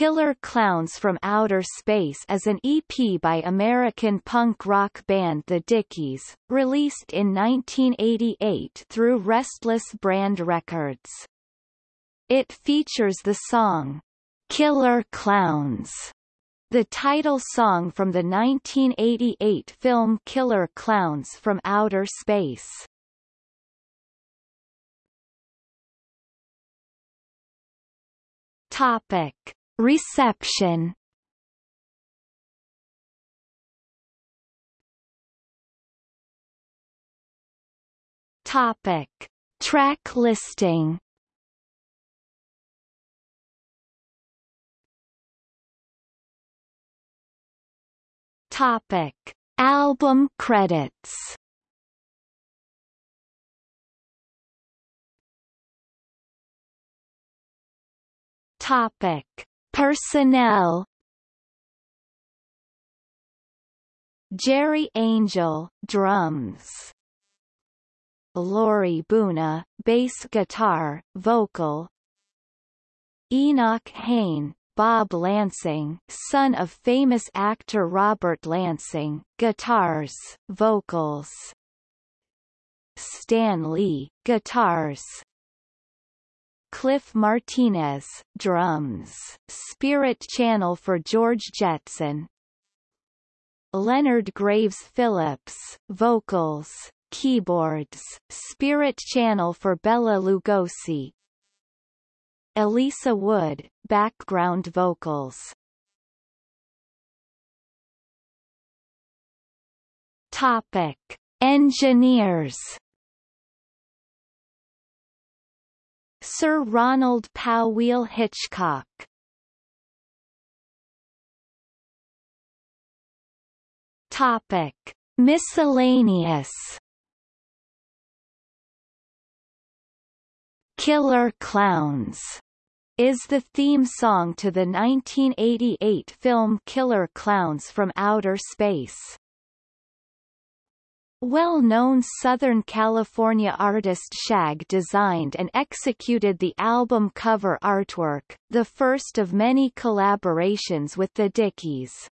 Killer Klowns from Outer Space is an EP by American punk rock band The Dickies, released in 1988 through Restless Brand Records. It features the song, Killer Klowns, the title song from the 1988 film Killer Klowns from Outer Space. Topic. Reception Topic. Track listing Topic. Album credits Topic. Personnel. Jerry Angel, drums. Laurie Boona, bass guitar, vocal. Enoch Hain, Bob Lansing, son of famous actor Robert Lansing, guitars, vocals. Stan Lee, guitars Cliff Martinez, drums, Spirit Channel for George Jetson. Leonard Graves Phillips, vocals, keyboards, Spirit Channel for Bela Lugosi. Elisa Wood, background vocals. Topic: Engineers Sir Ronald Powell Hitchcock Topic. Miscellaneous Killer Klowns is the theme song to the 1988 film Killer Klowns from Outer Space. Well-known Southern California artist Shag designed and executed the album cover artwork, the first of many collaborations with the Dickies.